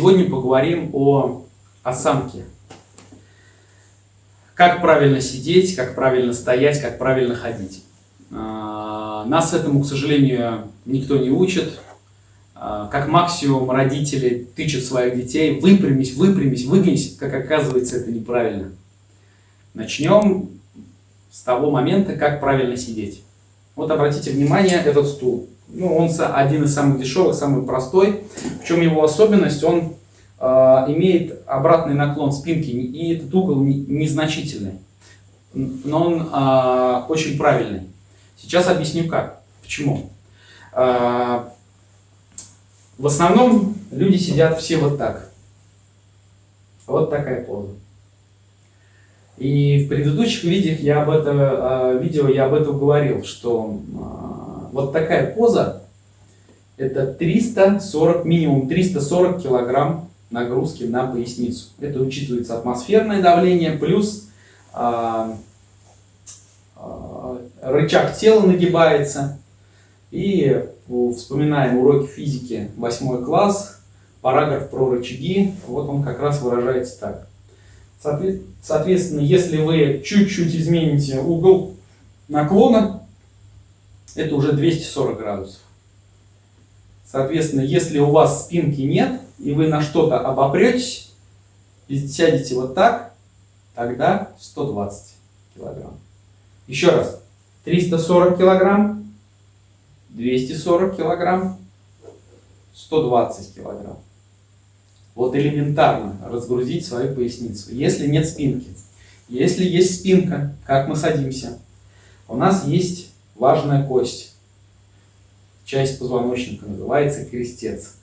Сегодня поговорим о осанке. Как правильно сидеть, как правильно стоять, как правильно ходить. А, нас этому, к сожалению, никто не учит. А, как максимум родители тычут своих детей, выпрямись, выпрямись, выгнись, как оказывается, это неправильно. Начнем с того момента, как правильно сидеть. Вот обратите внимание, этот стул. Ну, он один из самых дешевых, самый простой. В чем его особенность? Он э, имеет обратный наклон спинки, и этот угол не, незначительный. Но он э, очень правильный. Сейчас объясню как. Почему? Э, в основном люди сидят все вот так. Вот такая поза. И в предыдущих видео я об этом, а, видео я об этом говорил, что а, вот такая поза, это 340, минимум 340 килограмм нагрузки на поясницу. Это учитывается атмосферное давление, плюс а, рычаг тела нагибается. И вспоминаем уроки физики 8 класс, параграф про рычаги, вот он как раз выражается так. Соответственно, если вы чуть-чуть измените угол наклона, это уже 240 градусов. Соответственно, если у вас спинки нет, и вы на что-то обопретесь, и сядете вот так, тогда 120 килограмм. Еще раз. 340 килограмм, 240 килограмм, 120 килограмм. Вот элементарно разгрузить свою поясницу. Если нет спинки. Если есть спинка, как мы садимся? У нас есть важная кость. Часть позвоночника называется крестец.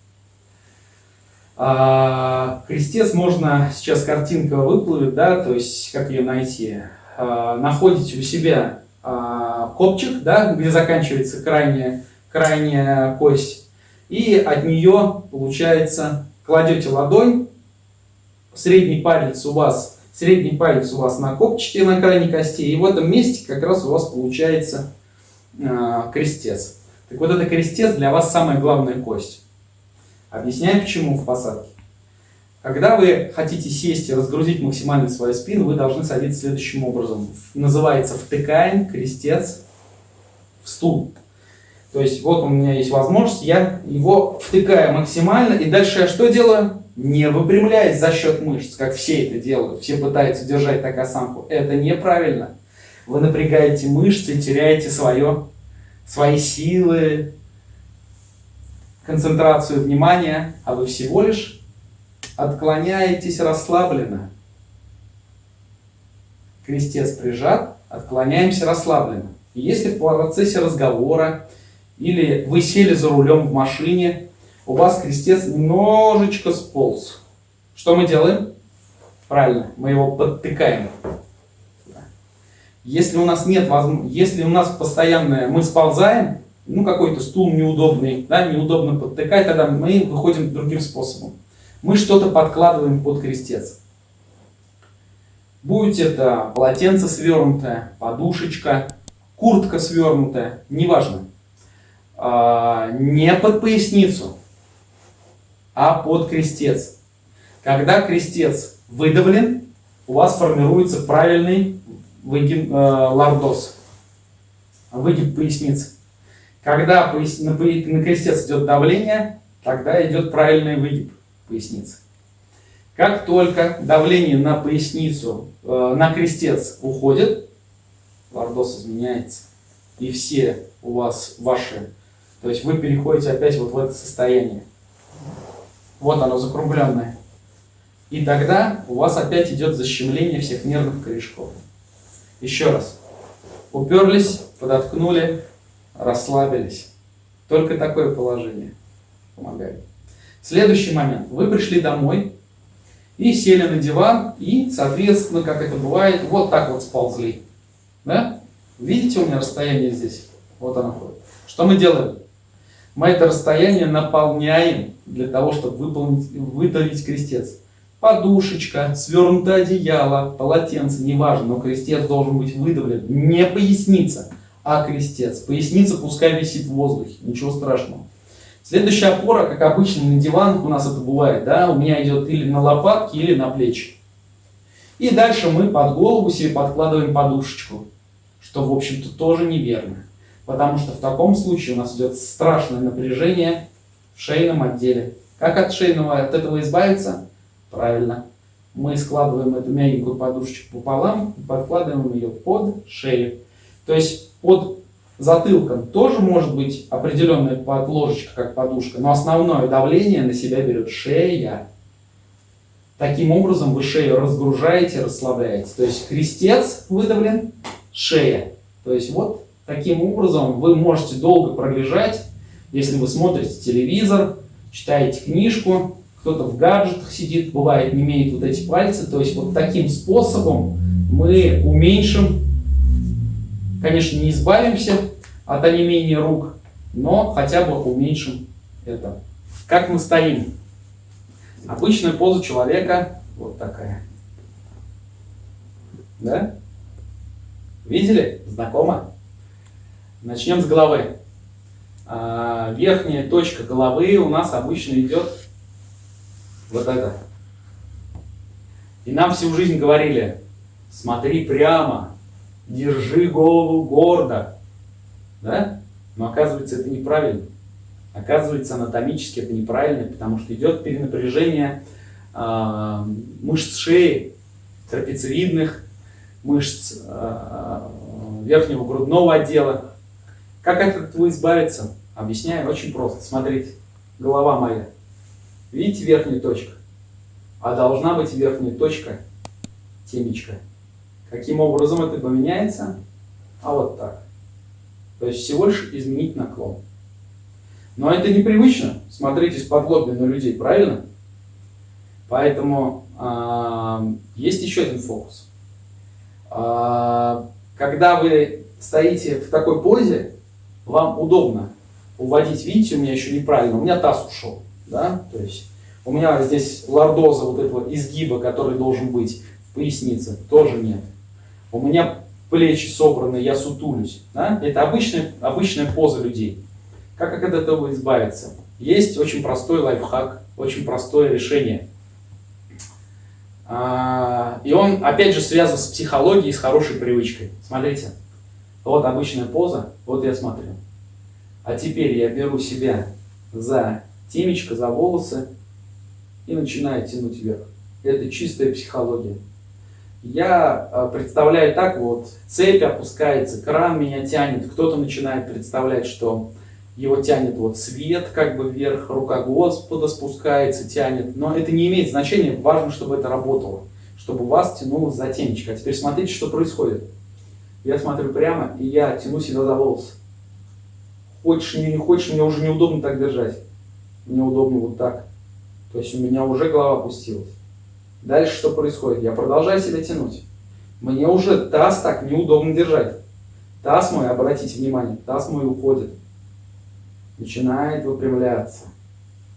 А, крестец можно, сейчас картинка выплывет, да, то есть как ее найти. А, находите у себя а, копчик, да, где заканчивается крайняя, крайняя кость. И от нее получается кладете ладонь, средний палец у вас, средний палец у вас на копчике на крайней кости, и в этом месте как раз у вас получается э, крестец. Так вот, это крестец для вас самая главная кость. Объясняю, почему в посадке. Когда вы хотите сесть и разгрузить максимально свою спину, вы должны садиться следующим образом. Называется втыкаем крестец в стул. То есть вот у меня есть возможность, я его втыкаю максимально, и дальше я что делаю? Не выпрямляясь за счет мышц, как все это делают. Все пытаются держать так осанку. Это неправильно. Вы напрягаете мышцы, теряете свое, свои силы, концентрацию внимания, а вы всего лишь отклоняетесь расслабленно. Крестец прижат, отклоняемся расслабленно. если в процессе разговора или вы сели за рулем в машине, у вас крестец немножечко сполз. Что мы делаем? Правильно, мы его подтыкаем. Если у нас нет возможности, если у нас постоянно мы сползаем, ну какой-то стул неудобный, да, неудобно подтыкать, тогда мы выходим другим способом. Мы что-то подкладываем под крестец. Будь это полотенце свернутое, подушечка, куртка свернутая, неважно. А, не под поясницу, а под крестец. Когда крестец выдавлен, у вас формируется правильный выгиб, э, лордоз, выгиб поясницы. Когда пояс, на, на крестец идет давление, тогда идет правильный выгиб поясницы. Как только давление на поясницу, э, на крестец уходит, лордоз изменяется. И все у вас ваши то есть вы переходите опять вот в это состояние. Вот оно закругленное. И тогда у вас опять идет защемление всех нервных корешков. Еще раз. Уперлись, подоткнули, расслабились. Только такое положение помогает. Следующий момент. Вы пришли домой и сели на диван, и, соответственно, как это бывает, вот так вот сползли. Да? Видите у меня расстояние здесь? Вот оно ходит. Что мы делаем? Мы это расстояние наполняем для того, чтобы выполнить, выдавить крестец. Подушечка, свернутое одеяло, полотенце, неважно, но крестец должен быть выдавлен. Не поясница, а крестец. Поясница пускай висит в воздухе, ничего страшного. Следующая опора, как обычно на диван, у нас это бывает, да, у меня идет или на лопатки, или на плечи. И дальше мы под голову себе подкладываем подушечку, что, в общем-то, тоже неверно. Потому что в таком случае у нас идет страшное напряжение в шейном отделе. Как от шейного от этого избавиться? Правильно. Мы складываем эту мягенькую подушечку пополам и подкладываем ее под шею. То есть под затылком тоже может быть определенная подложечка, как подушка, но основное давление на себя берет шея. Таким образом вы шею разгружаете, расслабляете. То есть крестец выдавлен, шея. То есть вот таким образом вы можете долго пролежать, если вы смотрите телевизор, читаете книжку, кто-то в гаджетах сидит, бывает, не имеет вот эти пальцы. То есть вот таким способом мы уменьшим Конечно, не избавимся от онемения рук, но хотя бы уменьшим это. Как мы стоим? Обычная поза человека вот такая. Да? Видели? Знакомо? Начнем с головы. А, верхняя точка головы у нас обычно идет вот это. И нам всю жизнь говорили, смотри прямо, держи голову гордо. Да? Но оказывается это неправильно. Оказывается анатомически это неправильно, потому что идет перенапряжение э, мышц шеи, трапециевидных мышц э, верхнего грудного отдела. Как от этого избавиться? Объясняю очень просто. Смотрите, голова моя. Видите верхнюю точку? А должна быть верхняя точка темечка. Каким образом это поменяется? А вот так. То есть всего лишь изменить наклон. Но это непривычно. Смотрите с на людей, правильно? Поэтому э, есть еще один фокус. Э, когда вы стоите в такой позе, вам удобно уводить. Видите, у меня еще неправильно, у меня таз ушел. Да? То есть у меня здесь лордоза вот этого изгиба, который должен быть в пояснице, тоже нет у меня плечи собраны, я сутулюсь. Да? Это обычная, обычная поза людей. Как от этого избавиться? Есть очень простой лайфхак, очень простое решение. А, и он, опять же, связан с психологией, с хорошей привычкой. Смотрите, вот обычная поза, вот я смотрю. А теперь я беру себя за темечко, за волосы и начинаю тянуть вверх. Это чистая психология я э, представляю так вот, цепь опускается, кран меня тянет, кто-то начинает представлять, что его тянет вот свет как бы вверх, рука Господа спускается, тянет, но это не имеет значения, важно, чтобы это работало, чтобы вас тянуло за темечко. А теперь смотрите, что происходит. Я смотрю прямо, и я тяну себя за волосы. Хочешь или не хочешь, мне уже неудобно так держать. Мне удобно вот так. То есть у меня уже голова опустилась. Дальше что происходит? Я продолжаю себя тянуть. Мне уже таз так неудобно держать. Таз мой, обратите внимание, таз мой уходит. Начинает выпрямляться.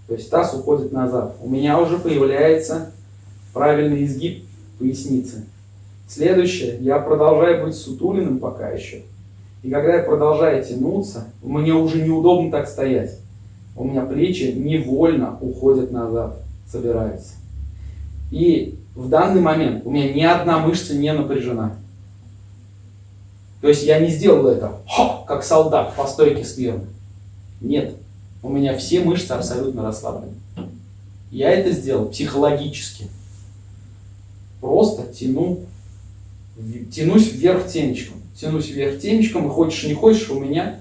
То есть таз уходит назад. У меня уже появляется правильный изгиб поясницы. Следующее, я продолжаю быть сутулиным пока еще. И когда я продолжаю тянуться, мне уже неудобно так стоять. У меня плечи невольно уходят назад, собираются. И в данный момент у меня ни одна мышца не напряжена. То есть я не сделал это, хо, как солдат по стойке смирно. Нет, у меня все мышцы абсолютно расслаблены. Я это сделал психологически. Просто тяну, тянусь вверх темечком. Тянусь вверх темечком, и хочешь не хочешь, у меня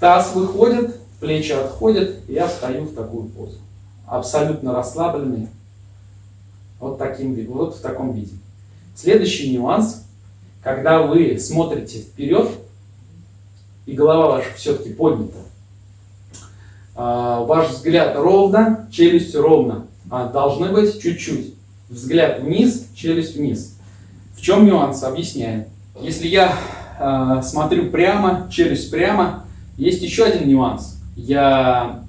таз выходит, плечи отходят, и я встаю в такую позу. Абсолютно расслабленный, вот, таким, вот в таком виде. Следующий нюанс, когда вы смотрите вперед, и голова ваша все-таки поднята, а, ваш взгляд ровно, челюсть ровно, а должны быть чуть-чуть. Взгляд вниз, челюсть вниз. В чем нюанс? Объясняю. Если я э, смотрю прямо, челюсть прямо, есть еще один нюанс. Я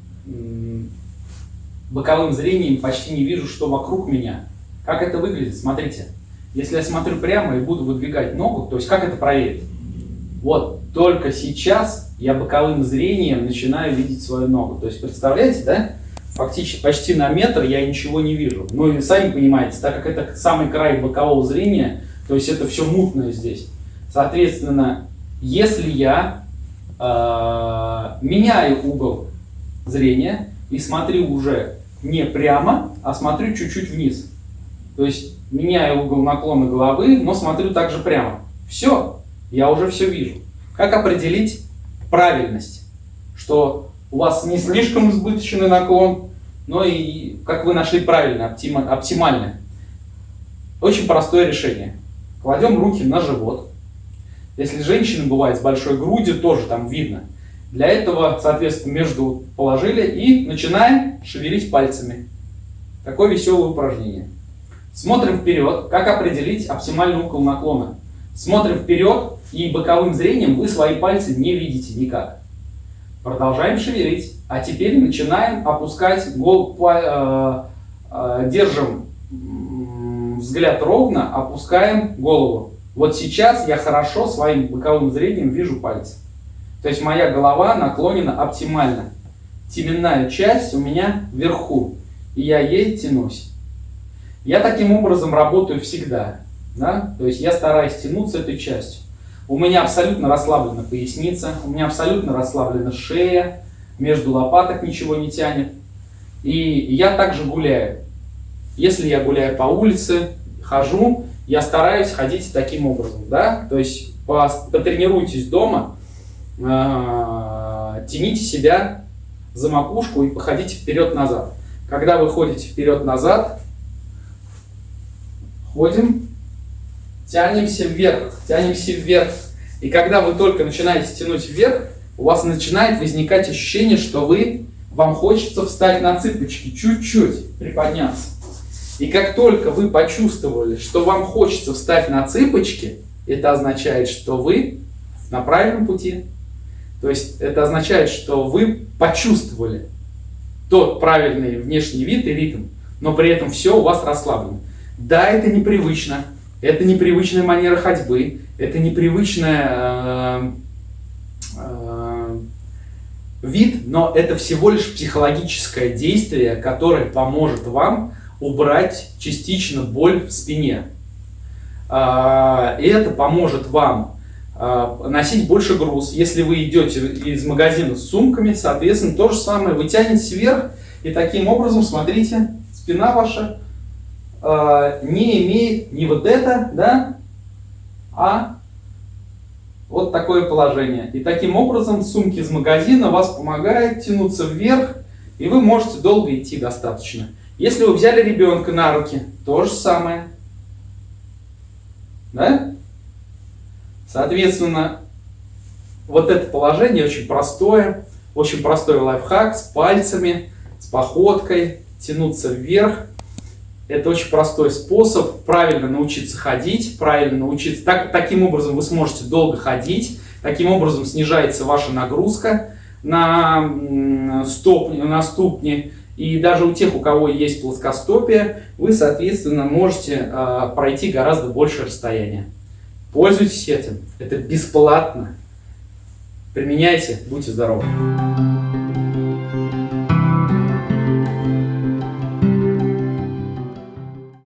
боковым зрением почти не вижу, что вокруг меня. Как это выглядит? Смотрите. Если я смотрю прямо и буду выдвигать ногу, то есть как это проверить? Вот, только сейчас я боковым зрением начинаю видеть свою ногу. То есть, представляете, да? Фактически почти на метр я ничего не вижу. Ну и сами понимаете, так как это самый край бокового зрения, то есть это все мутное здесь. Соответственно, если я э, меняю угол зрения и смотрю уже не прямо, а смотрю чуть-чуть вниз. То есть меняю угол наклона головы, но смотрю также прямо. Все, я уже все вижу. Как определить правильность? Что у вас не слишком избыточный наклон, но и как вы нашли правильно, оптимальное. Очень простое решение. Кладем руки на живот. Если женщина бывает с большой грудью, тоже там видно. Для этого, соответственно, между положили и начинаем шевелить пальцами. Такое веселое упражнение. Смотрим вперед. Как определить оптимальный угол наклона? Смотрим вперед, и боковым зрением вы свои пальцы не видите никак. Продолжаем шевелить. А теперь начинаем опускать голову, э, э, держим взгляд ровно, опускаем голову. Вот сейчас я хорошо своим боковым зрением вижу пальцы. То есть моя голова наклонена оптимально. Теменная часть у меня вверху, и я ей тянусь. Я таким образом работаю всегда. Да? То есть я стараюсь тянуться этой частью. У меня абсолютно расслаблена поясница, у меня абсолютно расслаблена шея, между лопаток ничего не тянет. И я также гуляю. Если я гуляю по улице, хожу, я стараюсь ходить таким образом. Да? То есть потренируйтесь дома, э, тяните себя за макушку и походите вперед-назад. Когда вы ходите вперед-назад, ходим, тянемся вверх, тянемся вверх. И когда вы только начинаете тянуть вверх, у вас начинает возникать ощущение, что вы, вам хочется встать на цыпочки, чуть-чуть приподняться. И как только вы почувствовали, что вам хочется встать на цыпочки, это означает, что вы на правильном пути. То есть это означает, что вы почувствовали тот правильный внешний вид и ритм, но при этом все у вас расслаблено. Да, это непривычно, это непривычная манера ходьбы, это непривычная э, э, вид, но это всего лишь психологическое действие, которое поможет вам убрать частично боль в спине. Э, и это поможет вам э, носить больше груз. Если вы идете из магазина с сумками, соответственно, то же самое. Вы тянете вверх, и таким образом, смотрите, спина ваша э, не имеет не вот это, да, а вот такое положение. И таким образом сумки из магазина вас помогают тянуться вверх, и вы можете долго идти достаточно. Если вы взяли ребенка на руки, то же самое. Да? Соответственно, вот это положение очень простое, очень простой лайфхак с пальцами, с походкой, тянуться вверх. Это очень простой способ правильно научиться ходить, правильно научиться. Так, таким образом вы сможете долго ходить, таким образом снижается ваша нагрузка на, стопни, на ступни. И даже у тех, у кого есть плоскостопие, вы, соответственно, можете э, пройти гораздо больше расстояния. Пользуйтесь этим, это бесплатно. Применяйте, будьте здоровы.